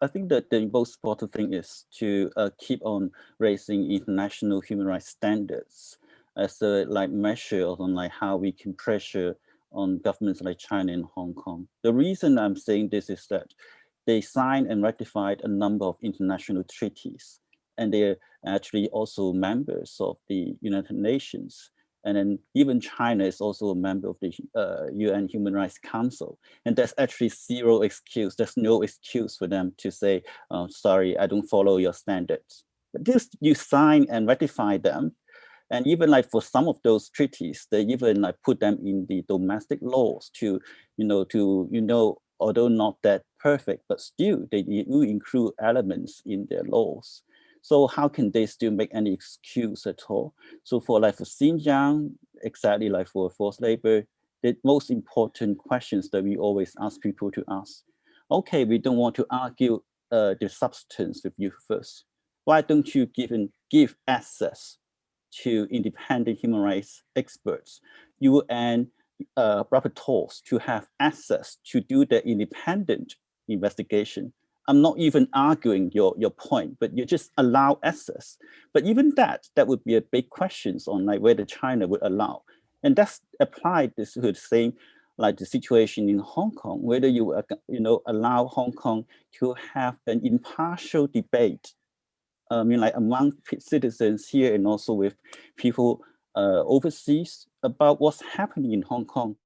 I think that the most important thing is to uh, keep on raising international human rights standards as a like measure on like how we can pressure on governments like China and Hong Kong. The reason I'm saying this is that they signed and ratified a number of international treaties, and they're actually also members of the United Nations. And then even China is also a member of the uh, UN Human Rights Council. And there's actually zero excuse. There's no excuse for them to say, oh, sorry, I don't follow your standards. But this, you sign and ratify them. And even like for some of those treaties, they even like put them in the domestic laws to, you know, to, you know, although not that perfect, but still they do include elements in their laws. So how can they still make any excuse at all? So for like for Xinjiang, exactly like for forced labor, the most important questions that we always ask people to ask. Okay, we don't want to argue uh, the substance with you first. Why don't you give, give access to independent human rights experts, UN uh, rapporteurs to have access to do the independent investigation I'm not even arguing your, your point, but you just allow access. But even that, that would be a big questions on like whether China would allow. And that's applied this the same like the situation in Hong Kong, whether you uh, you know allow Hong Kong to have an impartial debate. I mean, like among citizens here and also with people uh, overseas about what's happening in Hong Kong.